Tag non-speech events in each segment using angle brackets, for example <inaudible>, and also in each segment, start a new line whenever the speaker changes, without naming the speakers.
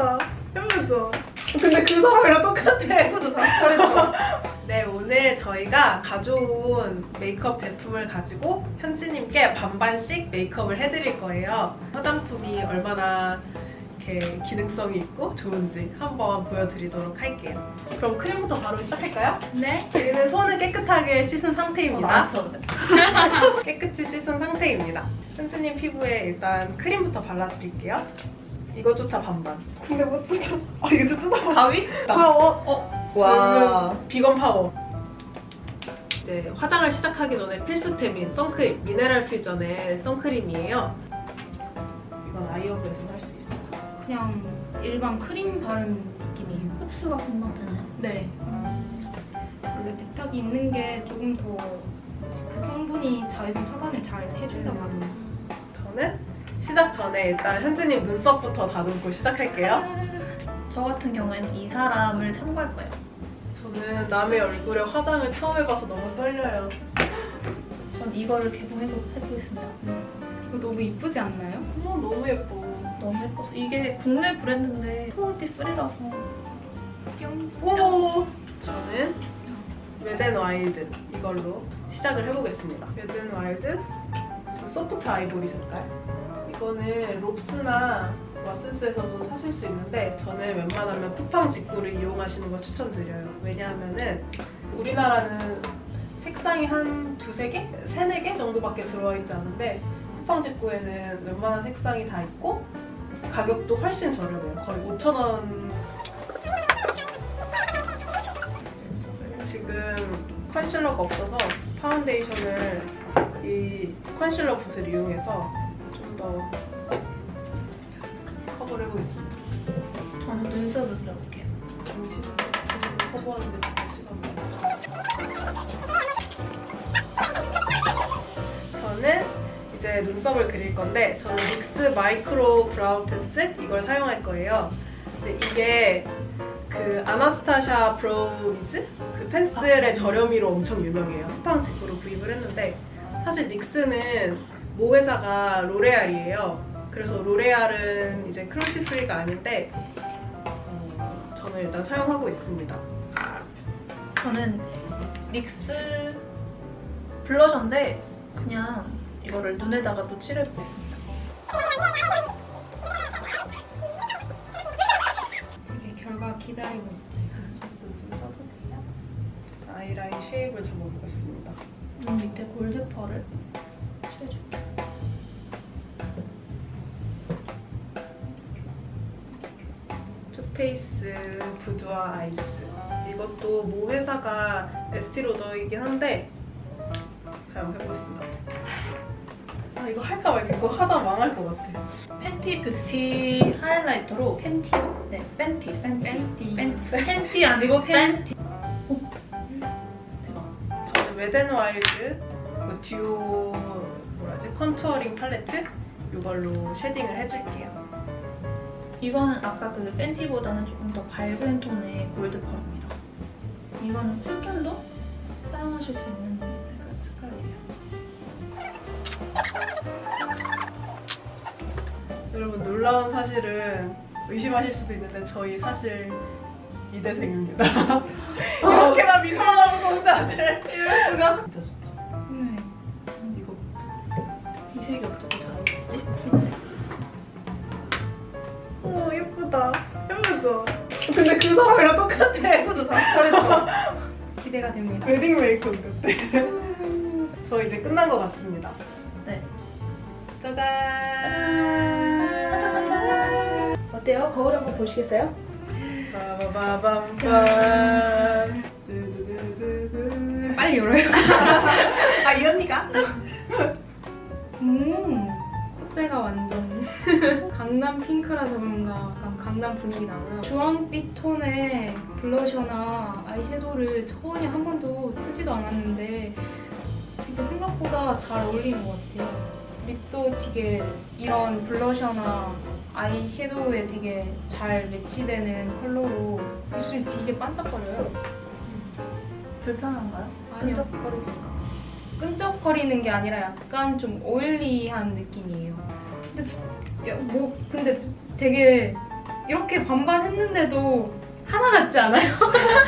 예쁘다. 예쁘죠? 근데 그 사람이랑 똑같아.
예쁘죠? 잘 잘했죠? <laughs>
네, 오늘 저희가 가져온 메이크업 제품을 가지고 현지님께 반반씩 메이크업을 해드릴 거예요. 화장품이 얼마나 이렇게 기능성이 있고 좋은지 한번 보여드리도록 할게요. 그럼 크림부터 바로 시작할까요?
네.
저희는 손을 깨끗하게 씻은
어,
상태입니다.
맛있어. <laughs>
깨끗이 씻은 상태입니다. 현지님 피부에 일단 크림부터 발라드릴게요. 이거조차 반반. 근데 못 뜯어. 아 이거 좀 뜯어봐.
가위?
파워.
어?
와. 비건 파워. 이제 화장을 시작하기 전에 필수템인 선크림. 미네랄 퓨전의 선크림이에요. 이건 아이허브에서 살수 있어요.
그냥 일반 크림 바른 느낌이에요.
흡수가 금방 되나요?
네. 원래 백탁이 있는 게 조금 더 그 성분이 자외선 차단을 잘 해준다고 합니다.
저는 시작 전에 일단 현지님 눈썹부터 다듬고 시작할게요.
저 같은 경우에는 이 사람을 참고할 거예요.
저는 남의 얼굴에 화장을 처음 해봐서 너무 떨려요.
전 이거를 개봉해보겠습니다.
이거 너무 이쁘지 않나요?
어머 너무 예뻐.
너무 예뻐서 이게 국내 브랜드인데 프리라서
뿅.
오! 저는 wet n wild 이걸로 시작을 해보겠습니다. wet n wild 저 soft ivory 색깔. 이거는 롭스나 왓슨스에서도 사실 수 있는데 저는 웬만하면 쿠팡 직구를 이용하시는 걸 추천드려요. 왜냐하면은 우리나라는 색상이 한 두세 개? 세네 개 정도밖에 들어와 있지 않은데 쿠팡 직구에는 웬만한 색상이 다 있고 가격도 훨씬 저렴해요. 거의 5,000원 지금 컨실러가 없어서 파운데이션을 이 컨실러 붓을 이용해서 좀더 커버를 해보겠습니다.
저는 눈썹을 그려볼게요.
커버하는데 잠깐 시간 저는 이제 눈썹을 그릴 건데 저는 NYX micro brow pencil 이걸 사용할 거예요. 이게 그 Anastasia Brow Wiz 그 펜슬의 저렴이로 엄청 유명해요. 쿠팡 직구로 구입을 했는데 사실 NYX는 모 회사가 L'Oréal이에요. 그래서 L'Oréal은 이제 cruelty free가 아닌데 어, 저는 일단 사용하고 있습니다.
저는 NYX blusher인데 그냥 이거를 눈에다가 또 칠해보겠습니다.
되게 결과 기다리고 있어요.
아이라인 shape을 잡아보겠습니다.
눈 밑에 gold pearl을 Too Faced
Boudoir Eyes 이것도 모 회사가 Estée Lauder이긴 한데 사용해보겠습니다 아 이거 할까 말까 이거 하다 망할 것 같아
Fenty Beauty highlighter로
팬티요?
네, Fenty, Fenty. Fenty. Fenty,
팬티
아니고 Fenty. 오, 대박.
저는 Wet n Wild 그 duo 뭐라지 contouring 팔레트 이걸로 shading을 해줄게요
이거는 아까 그 Fenty보다는 조금 더 밝은 톤의 gold pearl입니다. 이거는 cool톤도 사용하실 수 있는 색깔- 색깔이에요.
여러분 놀라운 사실은 의심하실 수도 있는데 저희 사실 이대생입니다 <laughs> 이렇게나 미소한 공자들 이럴 수가 진짜 좋죠
네.
이거
이 색이 어떻게
예쁘다 예쁘죠? 근데 그 사람이랑 똑같아
예쁘죠? 잘 잘했죠? <laughs> 기대가 됩니다.
웨딩 메이크업 같아 <laughs> 저 이제 끝난 것 같습니다
네.
짜잔
반짝반짝. 어때요? 거울 한번 보시겠어요?
두두두두두.
빨리 열어요. <laughs>
아 이 언니가?
음, 콧대가 완전 <laughs> 강남 핑크라서 그런가 약간 강남 분위기 나고요. 주황빛 톤의 블러셔나 아이섀도우를 전혀 한 번도 쓰지도 않았는데 되게 생각보다 잘 어울리는 것 같아요. 립도 되게 이런 블러셔나 아이섀도우에 되게 잘 매치되는 컬러로 입술이 되게 반짝거려요.
불편한가요?
아니요.
끈적거리기가.
끈적거리는 게 아니라 약간 좀 오일리한 느낌이에요. 근데 야, 뭐 근데 되게 이렇게 반반 했는데도 하나 같지 않아요?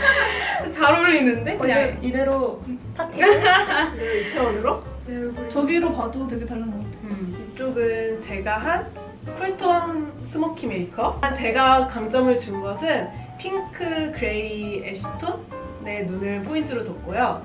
<laughs> 잘 어울리는데? 그냥
그냥 이대로 파티. <laughs>
네, 이태원으로?
내 얼굴이
저기로 봐도 되게 다른 것 같아요.
음, 이쪽은 제가 한 cool톤 smoky 메이크업. 제가 강점을 준 것은 핑크 gray ash톤의 눈을 포인트로 뒀고요.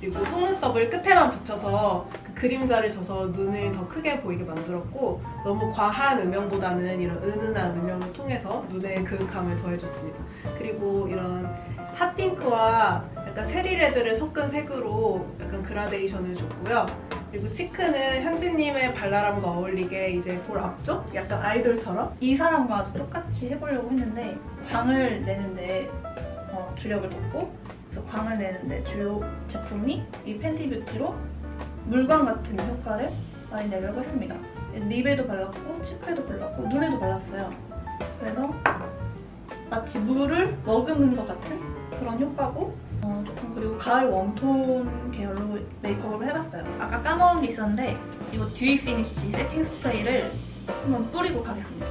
그리고 속눈썹을 끝에만 붙여서 그 그림자를 줘서 눈을 더 크게 보이게 만들었고 너무 과한 음영보다는 이런 은은한 음영을 통해서 눈에 그윽함을 더해줬습니다. 그리고 이런 핫핑크와 약간 체리레드를 섞은 색으로 약간 그라데이션을 줬고요. 그리고 치크는 현지님의 발랄함과 어울리게 이제 볼 앞쪽? 약간 아이돌처럼?
이 사람과 아주 똑같이 해보려고 했는데 광을 내는데 어, 주력을 뒀고 광을 내는데 주요 제품이 이 팬티 뷰티로 물광 같은 효과를 많이 내려고 했습니다. 립에도 발랐고 치크에도 발랐고 눈에도 발랐어요. 그래서 마치 물을 머금은 것 같은 그런 효과고 어, 조금 그리고 가을 warm톤 계열로 메이크업을 해봤어요. 아까 까먹은 게 있었는데 이거 dewy finish setting spray를 한번 뿌리고 가겠습니다.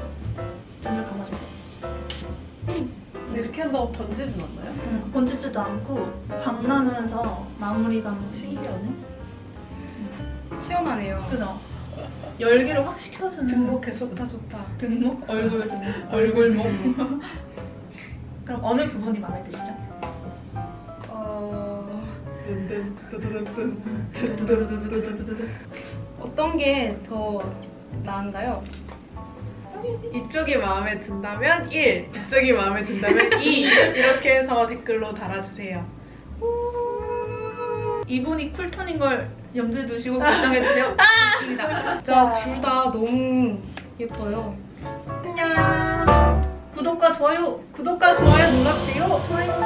한다고 번지진 않나요?
음, 번지지도 않고 광나면서 마무리감이 신기하네.
시원하네요.
그죠? 열기를 확 식혀주는
등목해
좋다 좋다.
등목? 얼굴 등목? <laughs> 얼굴목? <laughs> 그럼 어느 부분이 마음에 드시죠?
어... 어떤 게 더 나은가요?
이쪽이 마음에 든다면 1, 이쪽이 마음에 든다면 <laughs> 2 이렇게 해서 댓글로 달아주세요.
이분이 쿨톤인 걸 염두에 두시고 결정해주세요.
좋습니다. 진짜 둘 다 너무 예뻐요.
안녕.
구독과 좋아요
구독과 좋아요 눌러주세요.
좋아요.